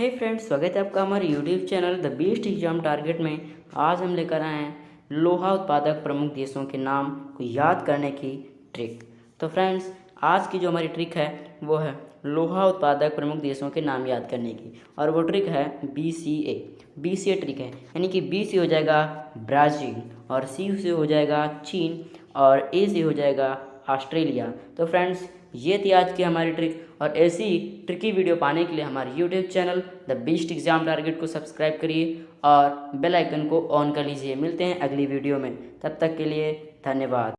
हे friends स्वागत है आपका हमारे YouTube channel the best exam target में। आज हम लेकर आए हैं लोहा उत्पादक प्रमुख देशों के नाम को याद करने की ट्रिक तो फ्रेंड्स आज की जो हमारी ट्रिक है, वो है लोहा उत्पादक प्रमुख देशों के नाम याद करने की। और वो ट्रिक है B C A B C A trick है। यानी कि बी से हो जाएगा ब्राज़ील और सी से हो जाएगा चीन। और ए सी हो जाएगा ऑस्ट्रेलिया। तो फ्रेंड्स ये थी आज की हमारी ट्रिक और ऐसी ट्रिकी वीडियो पाने के लिए हमारे YouTube channel the best exam target को सब्सक्राइब करिए और बेल आइकन को ऑन कर लीजिए। मिलते हैं अगली वीडियो में। तब तक के लिए धन्यवाद।